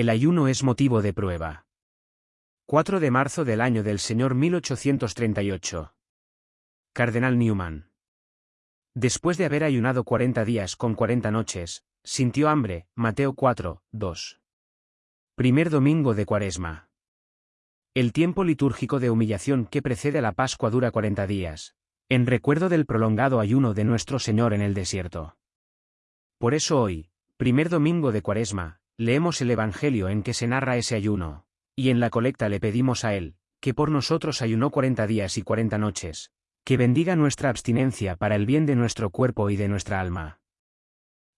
El ayuno es motivo de prueba. 4 de marzo del año del Señor 1838. Cardenal Newman. Después de haber ayunado 40 días con 40 noches, sintió hambre. Mateo 4, 2. Primer domingo de Cuaresma. El tiempo litúrgico de humillación que precede a la Pascua dura 40 días, en recuerdo del prolongado ayuno de nuestro Señor en el desierto. Por eso hoy, primer domingo de Cuaresma, leemos el Evangelio en que se narra ese ayuno, y en la colecta le pedimos a Él, que por nosotros ayunó cuarenta días y cuarenta noches, que bendiga nuestra abstinencia para el bien de nuestro cuerpo y de nuestra alma.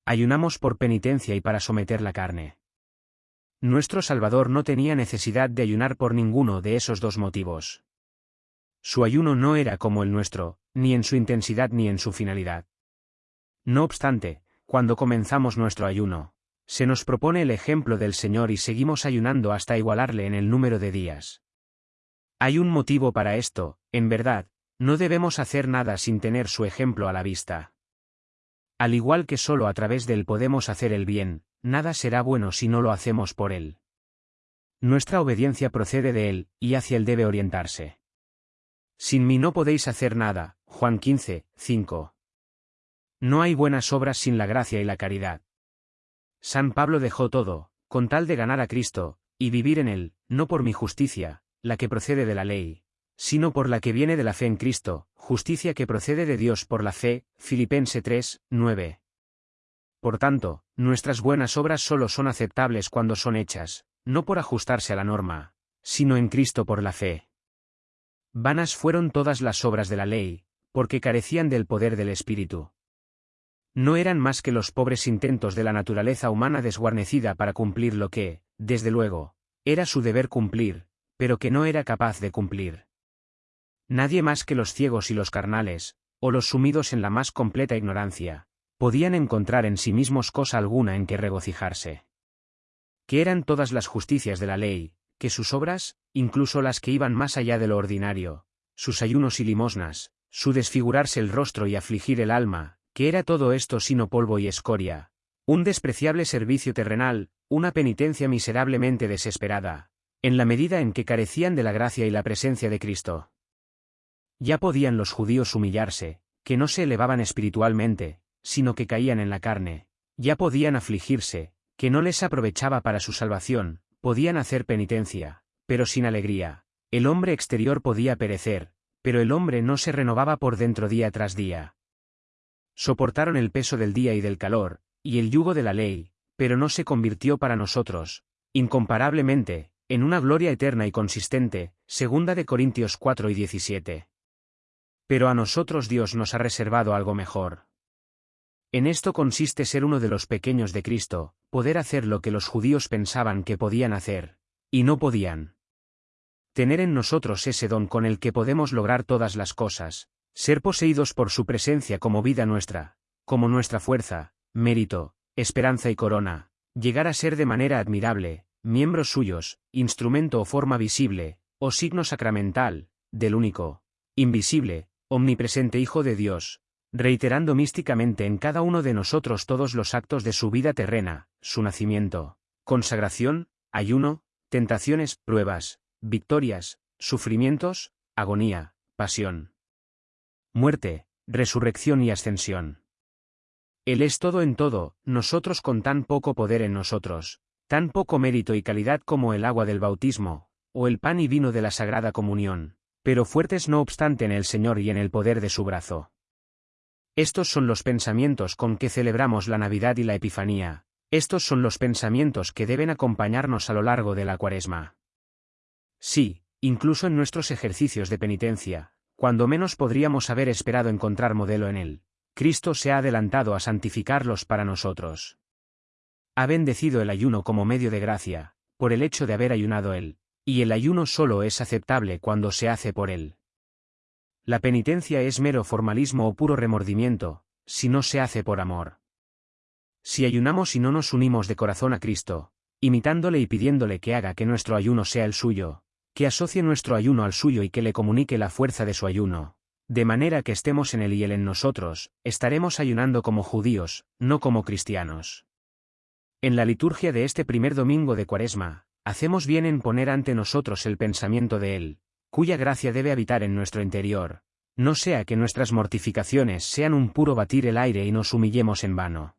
Ayunamos por penitencia y para someter la carne. Nuestro Salvador no tenía necesidad de ayunar por ninguno de esos dos motivos. Su ayuno no era como el nuestro, ni en su intensidad ni en su finalidad. No obstante, cuando comenzamos nuestro ayuno, se nos propone el ejemplo del Señor y seguimos ayunando hasta igualarle en el número de días. Hay un motivo para esto, en verdad, no debemos hacer nada sin tener su ejemplo a la vista. Al igual que solo a través de él podemos hacer el bien, nada será bueno si no lo hacemos por él. Nuestra obediencia procede de él, y hacia él debe orientarse. Sin mí no podéis hacer nada, Juan 15, 5. No hay buenas obras sin la gracia y la caridad. San Pablo dejó todo, con tal de ganar a Cristo, y vivir en él, no por mi justicia, la que procede de la ley, sino por la que viene de la fe en Cristo, justicia que procede de Dios por la fe, Filipense 3, 9. Por tanto, nuestras buenas obras solo son aceptables cuando son hechas, no por ajustarse a la norma, sino en Cristo por la fe. Vanas fueron todas las obras de la ley, porque carecían del poder del Espíritu no eran más que los pobres intentos de la naturaleza humana desguarnecida para cumplir lo que, desde luego, era su deber cumplir, pero que no era capaz de cumplir. Nadie más que los ciegos y los carnales, o los sumidos en la más completa ignorancia, podían encontrar en sí mismos cosa alguna en que regocijarse. Que eran todas las justicias de la ley, que sus obras, incluso las que iban más allá de lo ordinario, sus ayunos y limosnas, su desfigurarse el rostro y afligir el alma, ¿Qué era todo esto sino polvo y escoria? Un despreciable servicio terrenal, una penitencia miserablemente desesperada, en la medida en que carecían de la gracia y la presencia de Cristo. Ya podían los judíos humillarse, que no se elevaban espiritualmente, sino que caían en la carne, ya podían afligirse, que no les aprovechaba para su salvación, podían hacer penitencia, pero sin alegría. El hombre exterior podía perecer, pero el hombre no se renovaba por dentro día tras día. Soportaron el peso del día y del calor, y el yugo de la ley, pero no se convirtió para nosotros, incomparablemente, en una gloria eterna y consistente, segunda de Corintios 4 y 17. Pero a nosotros Dios nos ha reservado algo mejor. En esto consiste ser uno de los pequeños de Cristo, poder hacer lo que los judíos pensaban que podían hacer, y no podían. Tener en nosotros ese don con el que podemos lograr todas las cosas, ser poseídos por su presencia como vida nuestra, como nuestra fuerza, mérito, esperanza y corona, llegar a ser de manera admirable, miembros suyos, instrumento o forma visible, o signo sacramental, del único, invisible, omnipresente Hijo de Dios, reiterando místicamente en cada uno de nosotros todos los actos de su vida terrena, su nacimiento, consagración, ayuno, tentaciones, pruebas, victorias, sufrimientos, agonía, pasión muerte, resurrección y ascensión. Él es todo en todo, nosotros con tan poco poder en nosotros, tan poco mérito y calidad como el agua del bautismo, o el pan y vino de la Sagrada Comunión, pero fuertes no obstante en el Señor y en el poder de su brazo. Estos son los pensamientos con que celebramos la Navidad y la Epifanía, estos son los pensamientos que deben acompañarnos a lo largo de la Cuaresma. Sí, incluso en nuestros ejercicios de penitencia, cuando menos podríamos haber esperado encontrar modelo en él, Cristo se ha adelantado a santificarlos para nosotros. Ha bendecido el ayuno como medio de gracia, por el hecho de haber ayunado él, y el ayuno solo es aceptable cuando se hace por él. La penitencia es mero formalismo o puro remordimiento, si no se hace por amor. Si ayunamos y no nos unimos de corazón a Cristo, imitándole y pidiéndole que haga que nuestro ayuno sea el suyo, que asocie nuestro ayuno al suyo y que le comunique la fuerza de su ayuno, de manera que estemos en él y él en nosotros, estaremos ayunando como judíos, no como cristianos. En la liturgia de este primer domingo de Cuaresma, hacemos bien en poner ante nosotros el pensamiento de Él, cuya gracia debe habitar en nuestro interior, no sea que nuestras mortificaciones sean un puro batir el aire y nos humillemos en vano.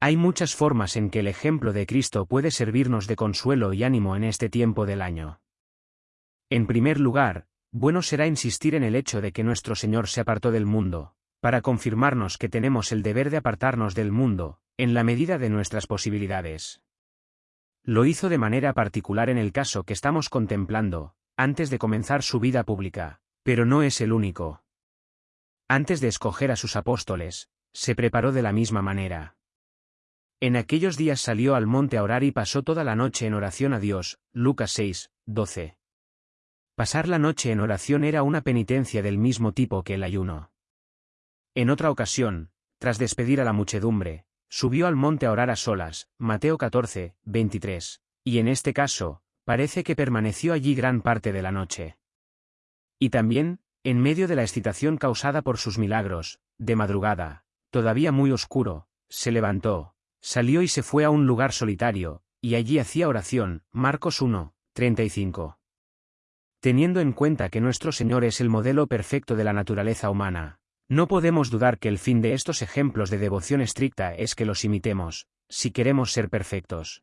Hay muchas formas en que el ejemplo de Cristo puede servirnos de consuelo y ánimo en este tiempo del año. En primer lugar, bueno será insistir en el hecho de que nuestro Señor se apartó del mundo, para confirmarnos que tenemos el deber de apartarnos del mundo, en la medida de nuestras posibilidades. Lo hizo de manera particular en el caso que estamos contemplando, antes de comenzar su vida pública, pero no es el único. Antes de escoger a sus apóstoles, se preparó de la misma manera. En aquellos días salió al monte a orar y pasó toda la noche en oración a Dios, Lucas 6, 12. Pasar la noche en oración era una penitencia del mismo tipo que el ayuno. En otra ocasión, tras despedir a la muchedumbre, subió al monte a orar a solas, Mateo 14, 23, y en este caso, parece que permaneció allí gran parte de la noche. Y también, en medio de la excitación causada por sus milagros, de madrugada, todavía muy oscuro, se levantó, Salió y se fue a un lugar solitario, y allí hacía oración, Marcos 1, 35. Teniendo en cuenta que nuestro Señor es el modelo perfecto de la naturaleza humana, no podemos dudar que el fin de estos ejemplos de devoción estricta es que los imitemos, si queremos ser perfectos.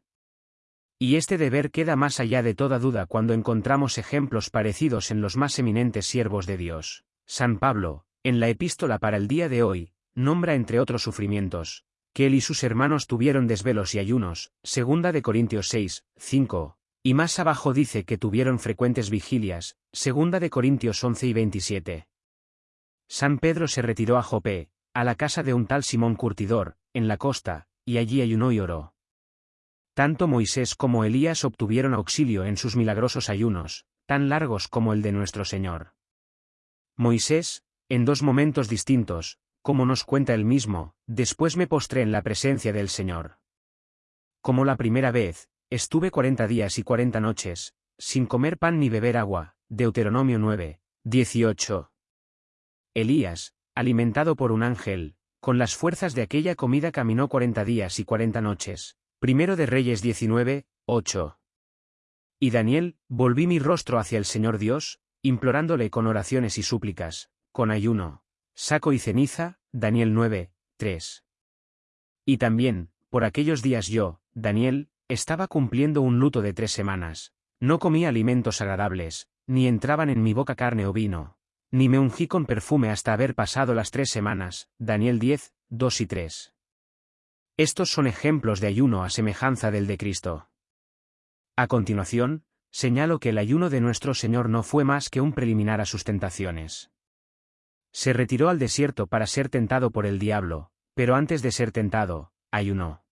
Y este deber queda más allá de toda duda cuando encontramos ejemplos parecidos en los más eminentes siervos de Dios. San Pablo, en la epístola para el día de hoy, nombra entre otros sufrimientos, que él y sus hermanos tuvieron desvelos y ayunos, segunda de Corintios 6, 5, y más abajo dice que tuvieron frecuentes vigilias, segunda de Corintios 11 y 27. San Pedro se retiró a Jopé, a la casa de un tal Simón Curtidor, en la costa, y allí ayunó y oró. Tanto Moisés como Elías obtuvieron auxilio en sus milagrosos ayunos, tan largos como el de nuestro Señor. Moisés, en dos momentos distintos, como nos cuenta él mismo, después me postré en la presencia del Señor. Como la primera vez, estuve cuarenta días y cuarenta noches, sin comer pan ni beber agua, Deuteronomio 9, 18. Elías, alimentado por un ángel, con las fuerzas de aquella comida caminó cuarenta días y cuarenta noches, primero de Reyes 19, 8. Y Daniel, volví mi rostro hacia el Señor Dios, implorándole con oraciones y súplicas, con ayuno, Saco y ceniza, Daniel 9, 3. Y también, por aquellos días yo, Daniel, estaba cumpliendo un luto de tres semanas. No comía alimentos agradables, ni entraban en mi boca carne o vino, ni me ungí con perfume hasta haber pasado las tres semanas. Daniel 10, 2 y 3. Estos son ejemplos de ayuno a semejanza del de Cristo. A continuación, señalo que el ayuno de nuestro Señor no fue más que un preliminar a sus tentaciones. Se retiró al desierto para ser tentado por el diablo, pero antes de ser tentado, ayunó.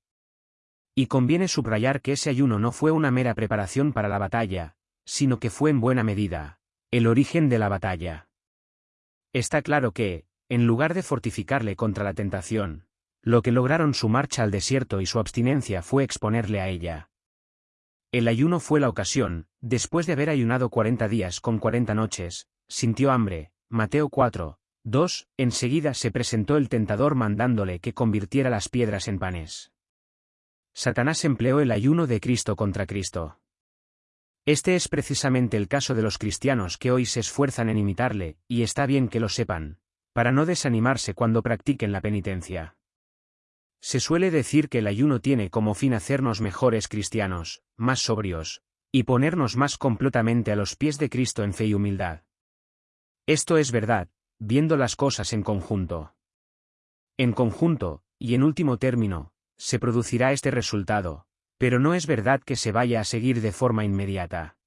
Y conviene subrayar que ese ayuno no fue una mera preparación para la batalla, sino que fue en buena medida, el origen de la batalla. Está claro que, en lugar de fortificarle contra la tentación, lo que lograron su marcha al desierto y su abstinencia fue exponerle a ella. El ayuno fue la ocasión, después de haber ayunado cuarenta días con cuarenta noches, sintió hambre, Mateo 4, 2. Enseguida se presentó el tentador mandándole que convirtiera las piedras en panes. Satanás empleó el ayuno de Cristo contra Cristo. Este es precisamente el caso de los cristianos que hoy se esfuerzan en imitarle, y está bien que lo sepan, para no desanimarse cuando practiquen la penitencia. Se suele decir que el ayuno tiene como fin hacernos mejores cristianos, más sobrios, y ponernos más completamente a los pies de Cristo en fe y humildad. Esto es verdad, viendo las cosas en conjunto. En conjunto, y en último término, se producirá este resultado, pero no es verdad que se vaya a seguir de forma inmediata.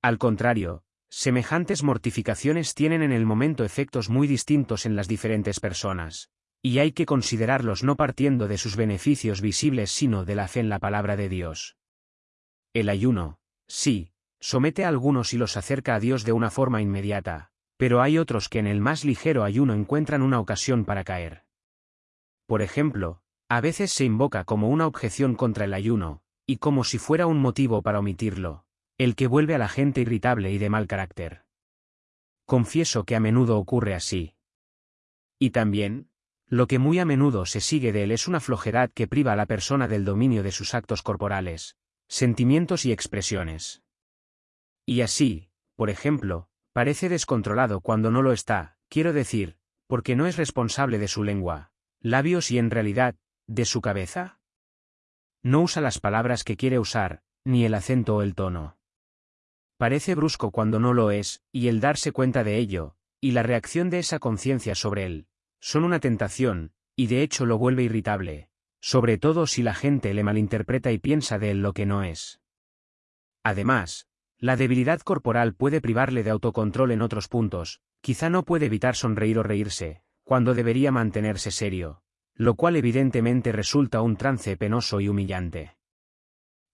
Al contrario, semejantes mortificaciones tienen en el momento efectos muy distintos en las diferentes personas, y hay que considerarlos no partiendo de sus beneficios visibles sino de la fe en la palabra de Dios. El ayuno, sí, somete a algunos y los acerca a Dios de una forma inmediata, pero hay otros que en el más ligero ayuno encuentran una ocasión para caer. Por ejemplo, a veces se invoca como una objeción contra el ayuno, y como si fuera un motivo para omitirlo, el que vuelve a la gente irritable y de mal carácter. Confieso que a menudo ocurre así. Y también, Lo que muy a menudo se sigue de él es una flojedad que priva a la persona del dominio de sus actos corporales, sentimientos y expresiones. Y así, por ejemplo, parece descontrolado cuando no lo está, quiero decir, porque no es responsable de su lengua, labios y en realidad, de su cabeza. No usa las palabras que quiere usar, ni el acento o el tono. Parece brusco cuando no lo es, y el darse cuenta de ello, y la reacción de esa conciencia sobre él, son una tentación, y de hecho lo vuelve irritable, sobre todo si la gente le malinterpreta y piensa de él lo que no es. Además, la debilidad corporal puede privarle de autocontrol en otros puntos, quizá no puede evitar sonreír o reírse, cuando debería mantenerse serio, lo cual evidentemente resulta un trance penoso y humillante.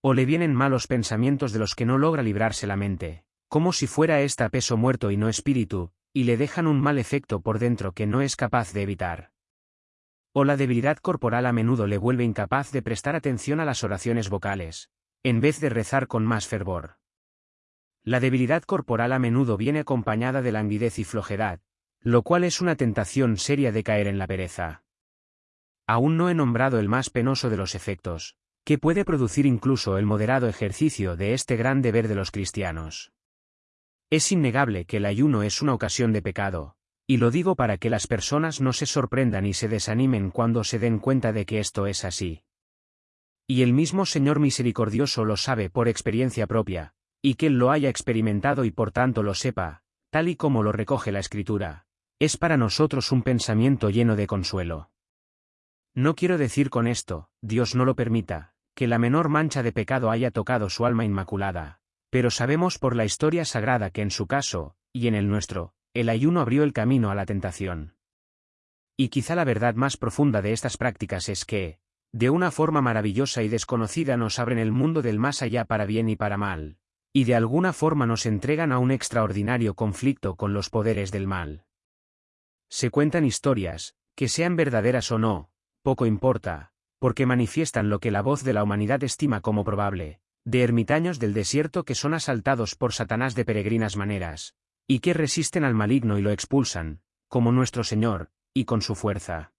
O le vienen malos pensamientos de los que no logra librarse la mente, como si fuera ésta peso muerto y no espíritu, y le dejan un mal efecto por dentro que no es capaz de evitar. O la debilidad corporal a menudo le vuelve incapaz de prestar atención a las oraciones vocales, en vez de rezar con más fervor. La debilidad corporal a menudo viene acompañada de languidez y flojedad, lo cual es una tentación seria de caer en la pereza. Aún no he nombrado el más penoso de los efectos, que puede producir incluso el moderado ejercicio de este gran deber de los cristianos. Es innegable que el ayuno es una ocasión de pecado, y lo digo para que las personas no se sorprendan y se desanimen cuando se den cuenta de que esto es así. Y el mismo Señor misericordioso lo sabe por experiencia propia, y que Él lo haya experimentado y por tanto lo sepa, tal y como lo recoge la Escritura, es para nosotros un pensamiento lleno de consuelo. No quiero decir con esto, Dios no lo permita, que la menor mancha de pecado haya tocado su alma inmaculada, pero sabemos por la historia sagrada que en su caso, y en el nuestro, el ayuno abrió el camino a la tentación. Y quizá la verdad más profunda de estas prácticas es que, de una forma maravillosa y desconocida nos abren el mundo del más allá para bien y para mal, y de alguna forma nos entregan a un extraordinario conflicto con los poderes del mal. Se cuentan historias, que sean verdaderas o no, poco importa, porque manifiestan lo que la voz de la humanidad estima como probable, de ermitaños del desierto que son asaltados por Satanás de peregrinas maneras, y que resisten al maligno y lo expulsan, como nuestro Señor, y con su fuerza.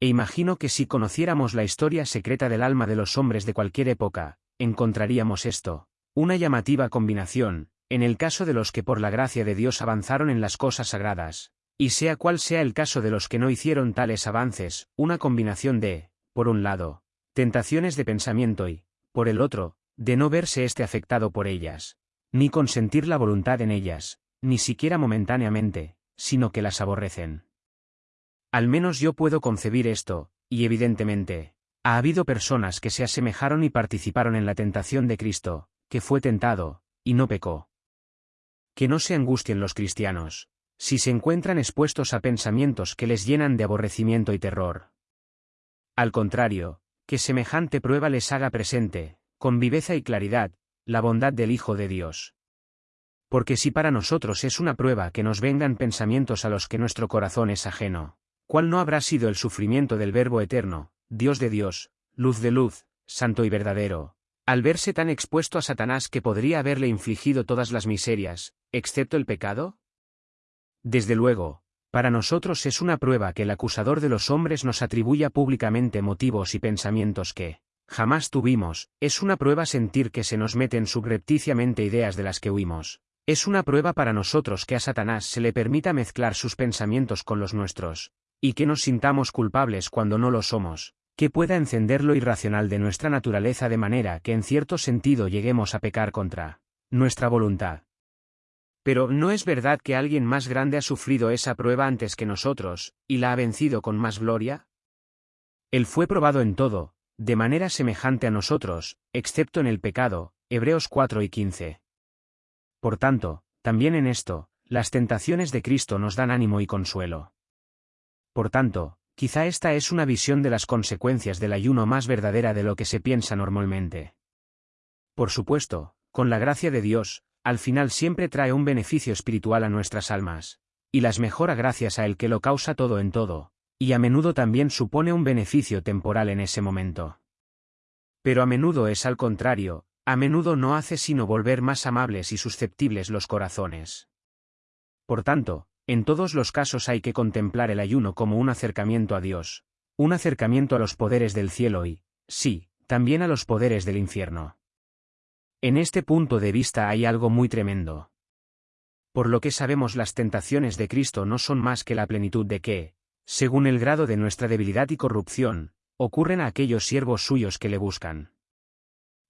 E imagino que si conociéramos la historia secreta del alma de los hombres de cualquier época, encontraríamos esto, una llamativa combinación, en el caso de los que por la gracia de Dios avanzaron en las cosas sagradas, y sea cual sea el caso de los que no hicieron tales avances, una combinación de, por un lado, tentaciones de pensamiento y, por el otro, de no verse éste afectado por ellas, ni consentir la voluntad en ellas, ni siquiera momentáneamente, sino que las aborrecen. Al menos yo puedo concebir esto, y evidentemente, ha habido personas que se asemejaron y participaron en la tentación de Cristo, que fue tentado, y no pecó. Que no se angustien los cristianos, si se encuentran expuestos a pensamientos que les llenan de aborrecimiento y terror. Al contrario, que semejante prueba les haga presente, con viveza y claridad, la bondad del Hijo de Dios. Porque si para nosotros es una prueba que nos vengan pensamientos a los que nuestro corazón es ajeno, ¿cuál no habrá sido el sufrimiento del Verbo eterno, Dios de Dios, luz de luz, santo y verdadero, al verse tan expuesto a Satanás que podría haberle infligido todas las miserias, excepto el pecado? Desde luego, para nosotros es una prueba que el acusador de los hombres nos atribuya públicamente motivos y pensamientos que, Jamás tuvimos, es una prueba sentir que se nos meten subrepticiamente ideas de las que huimos. Es una prueba para nosotros que a Satanás se le permita mezclar sus pensamientos con los nuestros, y que nos sintamos culpables cuando no lo somos, que pueda encender lo irracional de nuestra naturaleza de manera que en cierto sentido lleguemos a pecar contra nuestra voluntad. Pero ¿no es verdad que alguien más grande ha sufrido esa prueba antes que nosotros, y la ha vencido con más gloria? Él fue probado en todo, de manera semejante a nosotros, excepto en el pecado, Hebreos 4 y 15. Por tanto, también en esto, las tentaciones de Cristo nos dan ánimo y consuelo. Por tanto, quizá esta es una visión de las consecuencias del ayuno más verdadera de lo que se piensa normalmente. Por supuesto, con la gracia de Dios, al final siempre trae un beneficio espiritual a nuestras almas, y las mejora gracias a el que lo causa todo en todo, y a menudo también supone un beneficio temporal en ese momento. Pero a menudo es al contrario, a menudo no hace sino volver más amables y susceptibles los corazones. Por tanto, en todos los casos hay que contemplar el ayuno como un acercamiento a Dios, un acercamiento a los poderes del cielo y, sí, también a los poderes del infierno. En este punto de vista hay algo muy tremendo. Por lo que sabemos las tentaciones de Cristo no son más que la plenitud de que, según el grado de nuestra debilidad y corrupción, ocurren a aquellos siervos suyos que le buscan.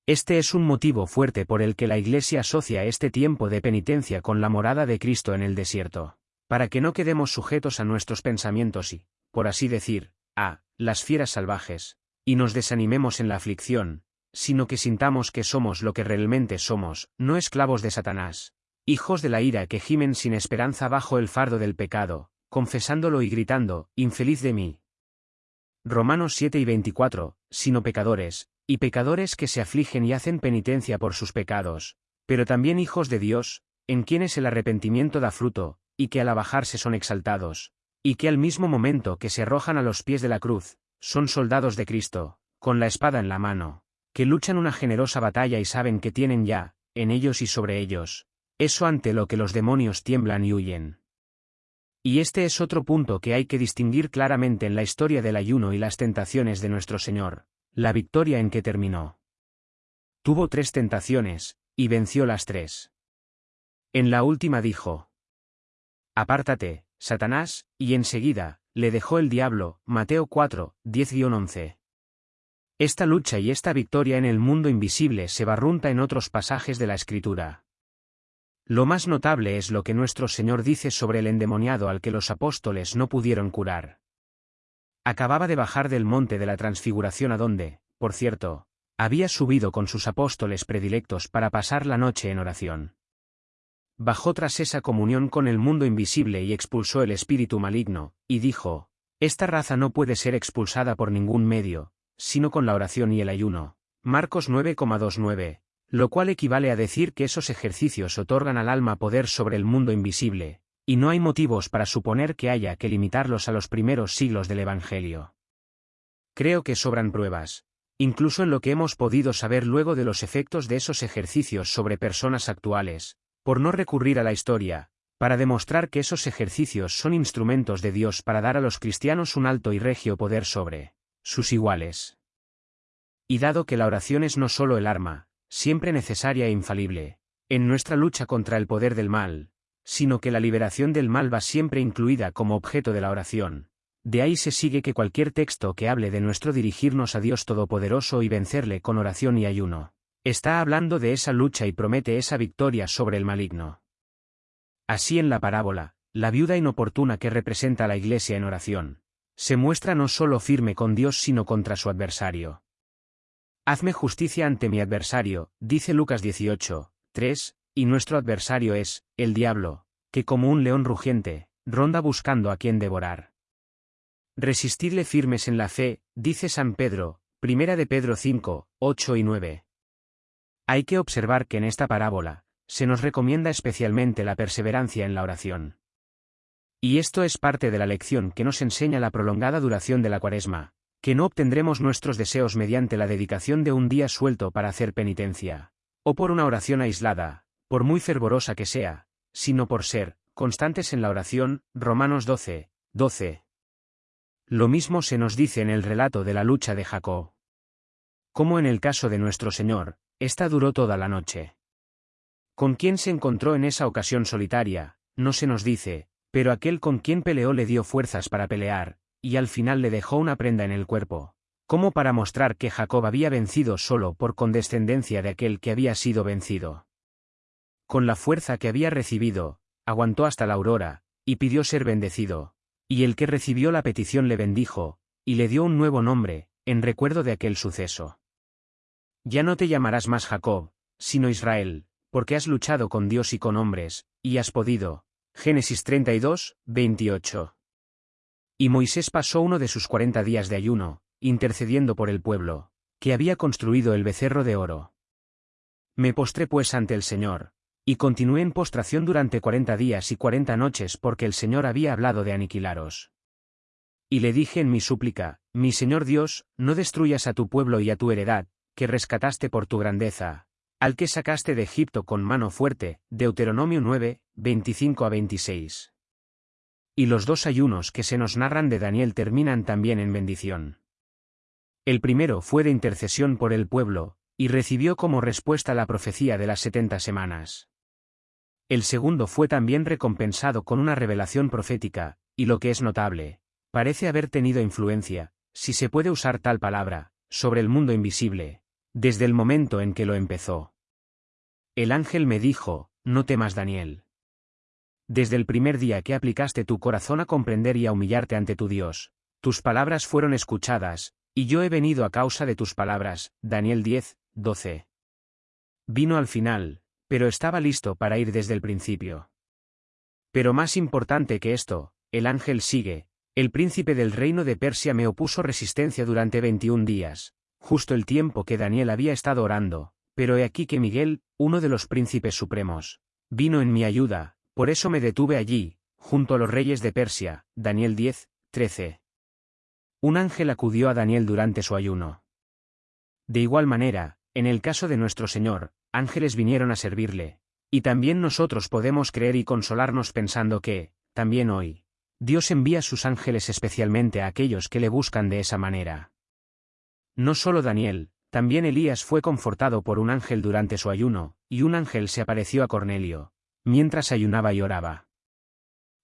Este es un motivo fuerte por el que la Iglesia asocia este tiempo de penitencia con la morada de Cristo en el desierto para que no quedemos sujetos a nuestros pensamientos y, por así decir, a las fieras salvajes, y nos desanimemos en la aflicción, sino que sintamos que somos lo que realmente somos, no esclavos de Satanás, hijos de la ira que gimen sin esperanza bajo el fardo del pecado, confesándolo y gritando, infeliz de mí. Romanos 7 y 24, sino pecadores, y pecadores que se afligen y hacen penitencia por sus pecados, pero también hijos de Dios, en quienes el arrepentimiento da fruto, y que al abajarse son exaltados, y que al mismo momento que se arrojan a los pies de la cruz, son soldados de Cristo, con la espada en la mano, que luchan una generosa batalla y saben que tienen ya, en ellos y sobre ellos, eso ante lo que los demonios tiemblan y huyen. Y este es otro punto que hay que distinguir claramente en la historia del ayuno y las tentaciones de nuestro Señor, la victoria en que terminó. Tuvo tres tentaciones, y venció las tres. En la última dijo, Apártate, Satanás, y enseguida, le dejó el diablo, Mateo 4, 10-11. Esta lucha y esta victoria en el mundo invisible se barrunta en otros pasajes de la Escritura. Lo más notable es lo que nuestro Señor dice sobre el endemoniado al que los apóstoles no pudieron curar. Acababa de bajar del monte de la transfiguración a donde, por cierto, había subido con sus apóstoles predilectos para pasar la noche en oración bajó tras esa comunión con el mundo invisible y expulsó el espíritu maligno, y dijo, Esta raza no puede ser expulsada por ningún medio, sino con la oración y el ayuno. Marcos 9,29, lo cual equivale a decir que esos ejercicios otorgan al alma poder sobre el mundo invisible, y no hay motivos para suponer que haya que limitarlos a los primeros siglos del Evangelio. Creo que sobran pruebas, incluso en lo que hemos podido saber luego de los efectos de esos ejercicios sobre personas actuales, por no recurrir a la historia, para demostrar que esos ejercicios son instrumentos de Dios para dar a los cristianos un alto y regio poder sobre sus iguales. Y dado que la oración es no solo el arma, siempre necesaria e infalible, en nuestra lucha contra el poder del mal, sino que la liberación del mal va siempre incluida como objeto de la oración. De ahí se sigue que cualquier texto que hable de nuestro dirigirnos a Dios Todopoderoso y vencerle con oración y ayuno, Está hablando de esa lucha y promete esa victoria sobre el maligno. Así en la parábola, la viuda inoportuna que representa a la iglesia en oración, se muestra no solo firme con Dios sino contra su adversario. Hazme justicia ante mi adversario, dice Lucas 18, 3, y nuestro adversario es, el diablo, que como un león rugiente, ronda buscando a quien devorar. Resistidle firmes en la fe, dice San Pedro, primera de Pedro 5, 8 y 9. Hay que observar que en esta parábola, se nos recomienda especialmente la perseverancia en la oración. Y esto es parte de la lección que nos enseña la prolongada duración de la cuaresma, que no obtendremos nuestros deseos mediante la dedicación de un día suelto para hacer penitencia, o por una oración aislada, por muy fervorosa que sea, sino por ser, constantes en la oración, Romanos 12, 12. Lo mismo se nos dice en el relato de la lucha de Jacob. Como en el caso de nuestro Señor, esta duró toda la noche. ¿Con quién se encontró en esa ocasión solitaria? No se nos dice, pero aquel con quien peleó le dio fuerzas para pelear, y al final le dejó una prenda en el cuerpo, como para mostrar que Jacob había vencido solo por condescendencia de aquel que había sido vencido. Con la fuerza que había recibido, aguantó hasta la aurora, y pidió ser bendecido, y el que recibió la petición le bendijo, y le dio un nuevo nombre, en recuerdo de aquel suceso. Ya no te llamarás más Jacob, sino Israel, porque has luchado con Dios y con hombres, y has podido. Génesis 32, 28. Y Moisés pasó uno de sus cuarenta días de ayuno, intercediendo por el pueblo, que había construido el becerro de oro. Me postré pues ante el Señor, y continué en postración durante cuarenta días y cuarenta noches porque el Señor había hablado de aniquilaros. Y le dije en mi súplica, mi Señor Dios, no destruyas a tu pueblo y a tu heredad, que rescataste por tu grandeza, al que sacaste de Egipto con mano fuerte, Deuteronomio 9, 25 a 26. y los dos ayunos que se nos narran de Daniel terminan también en bendición. El primero fue de intercesión por el pueblo, y recibió como respuesta la profecía de las setenta semanas. El segundo fue también recompensado con una revelación profética, y lo que es notable, parece haber tenido influencia, si se puede usar tal palabra, sobre el mundo invisible, desde el momento en que lo empezó. El ángel me dijo, no temas Daniel. Desde el primer día que aplicaste tu corazón a comprender y a humillarte ante tu Dios, tus palabras fueron escuchadas, y yo he venido a causa de tus palabras. Daniel 10, 12. Vino al final, pero estaba listo para ir desde el principio. Pero más importante que esto, el ángel sigue, el príncipe del reino de Persia me opuso resistencia durante 21 días, justo el tiempo que Daniel había estado orando, pero he aquí que Miguel, uno de los príncipes supremos, vino en mi ayuda, por eso me detuve allí, junto a los reyes de Persia, Daniel 10, 13. Un ángel acudió a Daniel durante su ayuno. De igual manera, en el caso de nuestro Señor, ángeles vinieron a servirle, y también nosotros podemos creer y consolarnos pensando que, también hoy, Dios envía sus ángeles especialmente a aquellos que le buscan de esa manera. No solo Daniel, también Elías fue confortado por un ángel durante su ayuno, y un ángel se apareció a Cornelio, mientras ayunaba y oraba.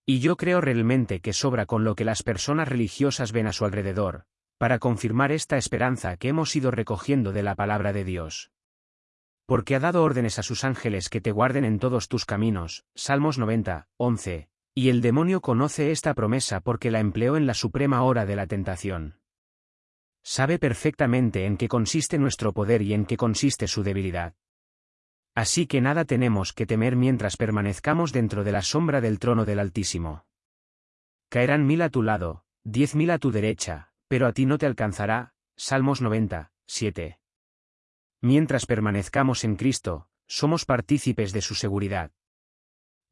Y yo creo realmente que sobra con lo que las personas religiosas ven a su alrededor, para confirmar esta esperanza que hemos ido recogiendo de la palabra de Dios. Porque ha dado órdenes a sus ángeles que te guarden en todos tus caminos, Salmos 90, 11, y el demonio conoce esta promesa porque la empleó en la suprema hora de la tentación. Sabe perfectamente en qué consiste nuestro poder y en qué consiste su debilidad. Así que nada tenemos que temer mientras permanezcamos dentro de la sombra del trono del Altísimo. Caerán mil a tu lado, diez mil a tu derecha, pero a ti no te alcanzará. Salmos 90, 7. Mientras permanezcamos en Cristo, somos partícipes de su seguridad.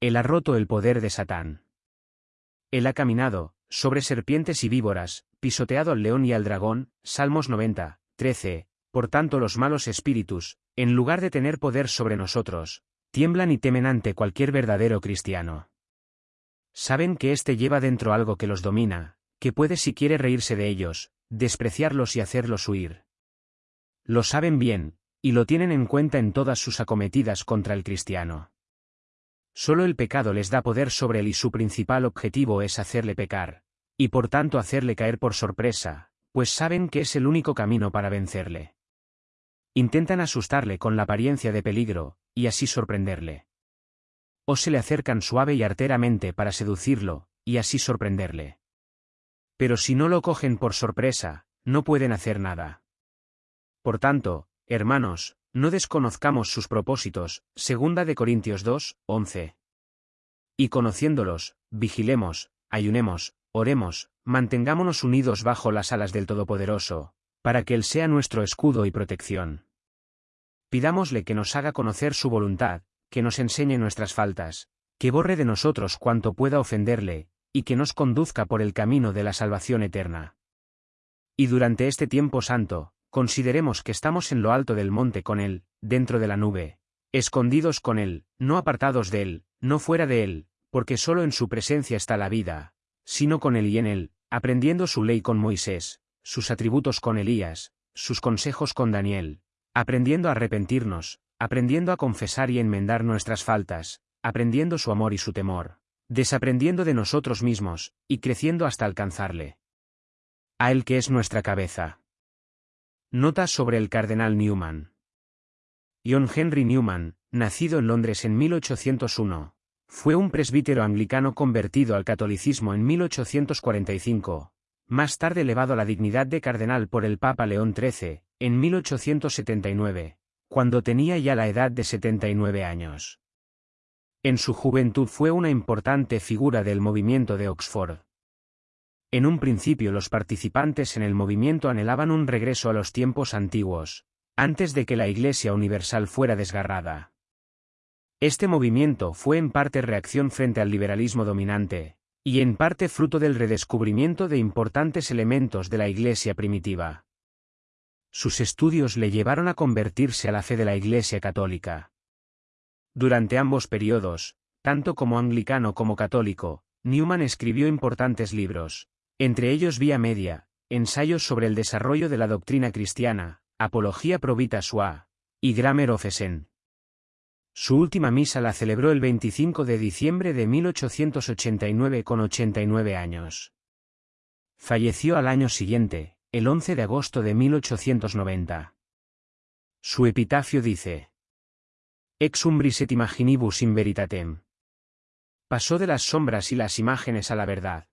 Él ha roto el poder de Satán. Él ha caminado, sobre serpientes y víboras, pisoteado al león y al dragón. Salmos 90, 13. Por tanto los malos espíritus, en lugar de tener poder sobre nosotros, tiemblan y temen ante cualquier verdadero cristiano. Saben que éste lleva dentro algo que los domina, que puede si quiere reírse de ellos, despreciarlos y hacerlos huir. Lo saben bien, y lo tienen en cuenta en todas sus acometidas contra el cristiano. Solo el pecado les da poder sobre él y su principal objetivo es hacerle pecar, y por tanto hacerle caer por sorpresa, pues saben que es el único camino para vencerle. Intentan asustarle con la apariencia de peligro, y así sorprenderle. O se le acercan suave y arteramente para seducirlo, y así sorprenderle. Pero si no lo cogen por sorpresa, no pueden hacer nada. Por tanto, hermanos, no desconozcamos sus propósitos, segunda de Corintios 2, 11. Y conociéndolos, vigilemos, ayunemos, oremos, mantengámonos unidos bajo las alas del Todopoderoso, para que Él sea nuestro escudo y protección. Pidámosle que nos haga conocer su voluntad, que nos enseñe nuestras faltas, que borre de nosotros cuanto pueda ofenderle, y que nos conduzca por el camino de la salvación eterna. Y durante este tiempo santo, consideremos que estamos en lo alto del monte con Él, dentro de la nube, escondidos con Él, no apartados de Él, no fuera de Él, porque solo en su presencia está la vida, sino con Él y en Él, aprendiendo su ley con Moisés, sus atributos con Elías, sus consejos con Daniel, aprendiendo a arrepentirnos, aprendiendo a confesar y enmendar nuestras faltas, aprendiendo su amor y su temor, desaprendiendo de nosotros mismos, y creciendo hasta alcanzarle. A Él que es nuestra cabeza. Nota sobre el cardenal Newman. John Henry Newman, nacido en Londres en 1801, fue un presbítero anglicano convertido al catolicismo en 1845, más tarde elevado a la dignidad de cardenal por el Papa León XIII, en 1879, cuando tenía ya la edad de 79 años. En su juventud fue una importante figura del movimiento de Oxford. En un principio los participantes en el movimiento anhelaban un regreso a los tiempos antiguos, antes de que la Iglesia Universal fuera desgarrada. Este movimiento fue en parte reacción frente al liberalismo dominante, y en parte fruto del redescubrimiento de importantes elementos de la Iglesia primitiva. Sus estudios le llevaron a convertirse a la fe de la Iglesia católica. Durante ambos periodos, tanto como anglicano como católico, Newman escribió importantes libros, entre ellos Vía Media, ensayos sobre el desarrollo de la doctrina cristiana, Apología Provita Sua, y Grammar of Essen. Su última misa la celebró el 25 de diciembre de 1889 con 89 años. Falleció al año siguiente, el 11 de agosto de 1890. Su epitafio dice: Ex umbris et imaginibus in veritatem. Pasó de las sombras y las imágenes a la verdad.